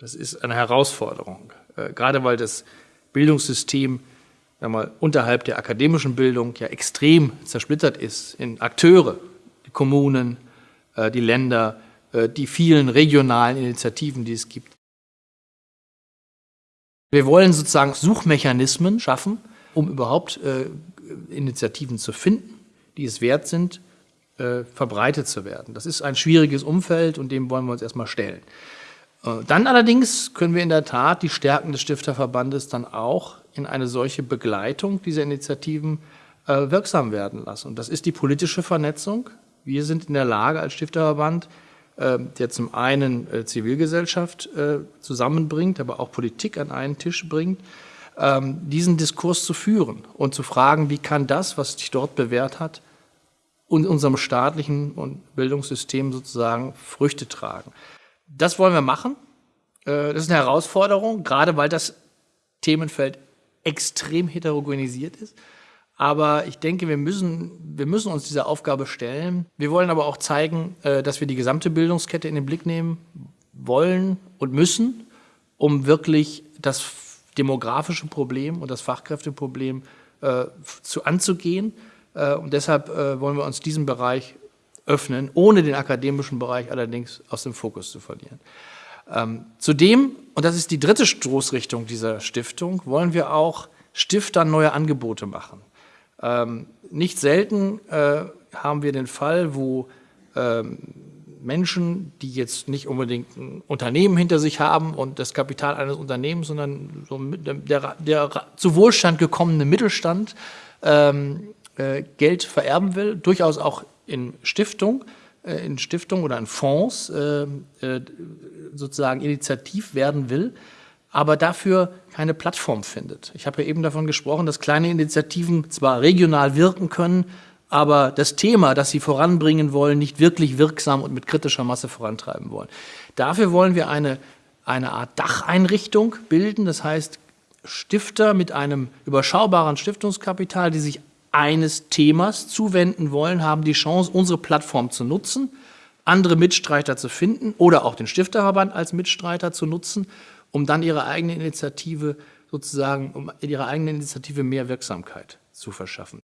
Das ist eine Herausforderung, äh, gerade weil das Bildungssystem mal, unterhalb der akademischen Bildung ja extrem zersplittert ist in Akteure, die Kommunen, äh, die Länder, äh, die vielen regionalen Initiativen, die es gibt. Wir wollen sozusagen Suchmechanismen schaffen, um überhaupt Initiativen zu finden, die es wert sind, verbreitet zu werden. Das ist ein schwieriges Umfeld und dem wollen wir uns erstmal stellen. Äh, dann allerdings können wir in der Tat die Stärken des Stifterverbandes dann auch in eine solche Begleitung dieser Initiativen äh, wirksam werden lassen. Und das ist die politische Vernetzung. Wir sind in der Lage als Stifterverband, äh, der zum einen Zivilgesellschaft zusammenbringt, aber auch Politik an einen Tisch bringt, ähm, diesen Diskurs zu führen und zu fragen, wie kann das, was sich dort bewährt hat, in unserem staatlichen Bildungssystem sozusagen Früchte tragen. Das wollen wir machen. Äh, das ist eine Herausforderung, gerade weil das Themenfeld extrem heterogenisiert ist. Aber ich denke, wir müssen, wir müssen uns dieser Aufgabe stellen. Wir wollen aber auch zeigen, äh, dass wir die gesamte Bildungskette in den Blick nehmen wollen und müssen, um wirklich das demografische Problem und das Fachkräfteproblem äh, zu anzugehen. Und deshalb wollen wir uns diesem Bereich öffnen, ohne den akademischen Bereich allerdings aus dem Fokus zu verlieren. Ähm, zudem, und das ist die dritte Stoßrichtung dieser Stiftung, wollen wir auch Stiftern neue Angebote machen. Ähm, nicht selten äh, haben wir den Fall, wo ähm, Menschen, die jetzt nicht unbedingt ein Unternehmen hinter sich haben und das Kapital eines Unternehmens, sondern so der, der, zu Wohlstand gekommene Mittelstand ähm, äh, Geld vererben will, durchaus auch in Stiftung, äh, in Stiftung oder in Fonds äh, äh, sozusagen initiativ werden will, aber dafür keine Plattform findet. Ich habe ja eben davon gesprochen, dass kleine Initiativen zwar regional wirken können, aber das Thema, das sie voranbringen wollen, nicht wirklich wirksam und mit kritischer Masse vorantreiben wollen. Dafür wollen wir eine, eine Art Dacheinrichtung bilden, das heißt Stifter mit einem überschaubaren Stiftungskapital, die sich eines Themas zuwenden wollen, haben die Chance, unsere Plattform zu nutzen, andere Mitstreiter zu finden oder auch den Stifterverband als Mitstreiter zu nutzen, um dann ihre eigene Initiative sozusagen, um ihrer eigenen Initiative mehr Wirksamkeit zu verschaffen.